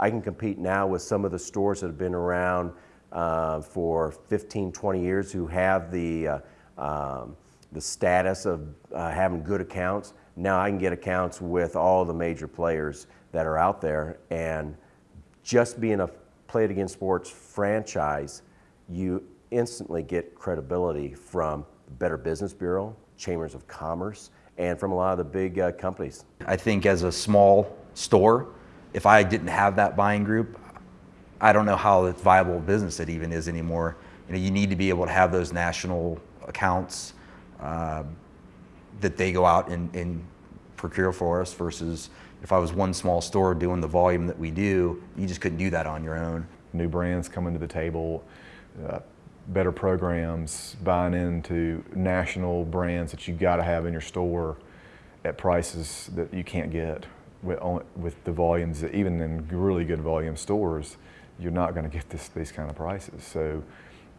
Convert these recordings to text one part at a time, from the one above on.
I can compete now with some of the stores that have been around uh, for 15, 20 years who have the, uh, um, the status of uh, having good accounts. Now I can get accounts with all the major players that are out there and just being a Play It Again Sports franchise, you instantly get credibility from Better Business Bureau, Chambers of Commerce, and from a lot of the big uh, companies. I think as a small store, if I didn't have that buying group, I don't know how viable business it even is anymore. You know, you need to be able to have those national accounts uh, that they go out and, and procure for us versus if I was one small store doing the volume that we do, you just couldn't do that on your own. New brands coming to the table, uh, better programs, buying into national brands that you got to have in your store at prices that you can't get with, with the volumes, even in really good volume stores, you're not going to get this, these kind of prices. So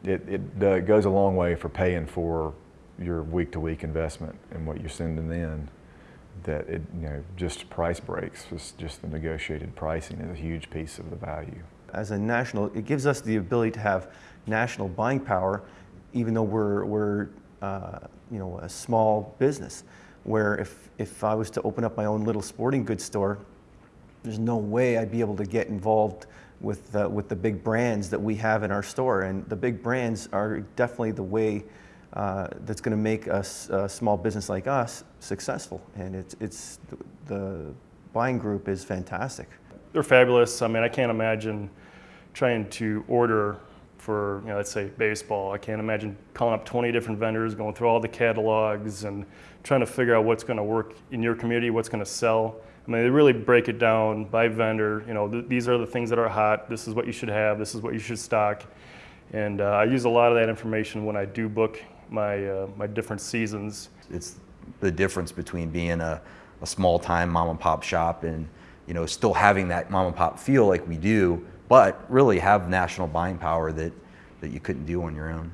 it, it uh, goes a long way for paying for your week-to-week -week investment and what you're sending in that it, you know, just price breaks, just, just the negotiated pricing is a huge piece of the value. As a national, it gives us the ability to have national buying power, even though we're, we're uh, you know, a small business. Where if, if I was to open up my own little sporting goods store, there's no way I'd be able to get involved with, with the big brands that we have in our store. And the big brands are definitely the way uh, that's going to make us a small business like us successful. And it's, it's the buying group is fantastic. They're fabulous. I mean, I can't imagine trying to order for, you know, let's say baseball. I can't imagine calling up 20 different vendors, going through all the catalogs and trying to figure out what's going to work in your community, what's going to sell. I mean, they really break it down by vendor. You know, th these are the things that are hot. This is what you should have. This is what you should stock. And uh, I use a lot of that information when I do book my, uh, my different seasons. It's the difference between being a, a small time mom and pop shop and you know still having that mom and pop feel like we do, but really have national buying power that, that you couldn't do on your own.